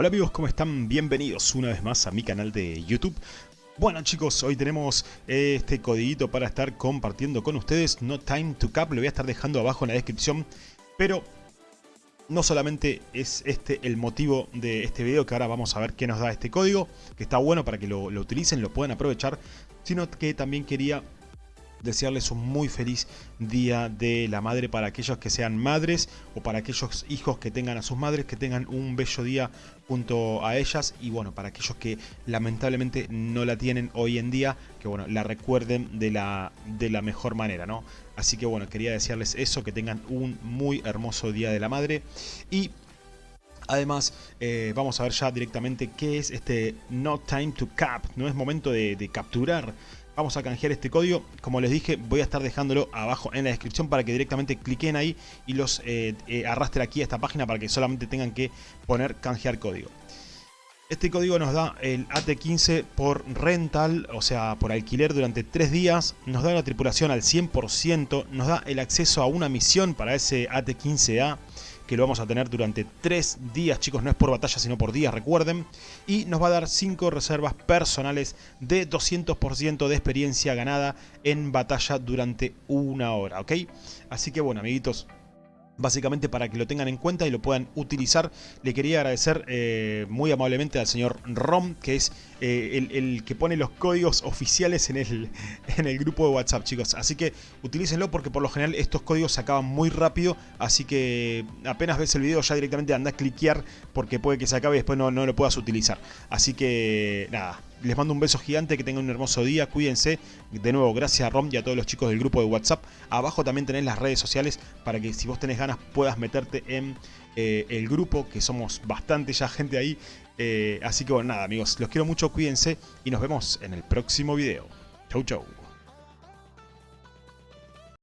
Hola amigos, ¿cómo están? Bienvenidos una vez más a mi canal de YouTube. Bueno chicos, hoy tenemos este codiguito para estar compartiendo con ustedes, No Time to Cap, lo voy a estar dejando abajo en la descripción, pero no solamente es este el motivo de este video, que ahora vamos a ver qué nos da este código, que está bueno para que lo, lo utilicen, lo puedan aprovechar, sino que también quería desearles un muy feliz Día de la Madre para aquellos que sean madres o para aquellos hijos que tengan a sus madres, que tengan un bello día junto a ellas y bueno, para aquellos que lamentablemente no la tienen hoy en día, que bueno, la recuerden de la, de la mejor manera, ¿no? Así que bueno, quería desearles eso, que tengan un muy hermoso Día de la Madre y Además, eh, vamos a ver ya directamente qué es este No Time to Cap. No es momento de, de capturar vamos a canjear este código. Como les dije, voy a estar dejándolo abajo en la descripción para que directamente cliquen ahí y los eh, eh, arrastren aquí a esta página para que solamente tengan que poner canjear código. Este código nos da el AT15 por rental, o sea, por alquiler durante 3 días. Nos da la tripulación al 100%, nos da el acceso a una misión para ese AT15A que lo vamos a tener durante 3 días, chicos, no es por batalla sino por días, recuerden. Y nos va a dar 5 reservas personales de 200% de experiencia ganada en batalla durante una hora, ¿ok? Así que bueno, amiguitos, básicamente para que lo tengan en cuenta y lo puedan utilizar. Le quería agradecer eh, muy amablemente al señor Rom, que es eh, el, que pone los códigos oficiales en el, en el grupo de WhatsApp, chicos. Así que utilícenlo porque por lo general estos códigos se acaban muy rápido, así que apenas ves el video ya directamente anda a cliquear porque puede que se acabe y después no, no lo puedas utilizar. Así que nada, les mando un beso gigante, que tengan un hermoso día, cuídense. De nuevo, gracias a Rom y a todos los chicos del grupo de WhatsApp. Abajo también tenés las redes sociales para que si vos tenés ganas puedas meterte en eh, el grupo, que somos bastante ya gente ahí. Eh, así que bueno, nada amigos, los quiero mucho, cuídense y nos vemos en el próximo video. Chau chau.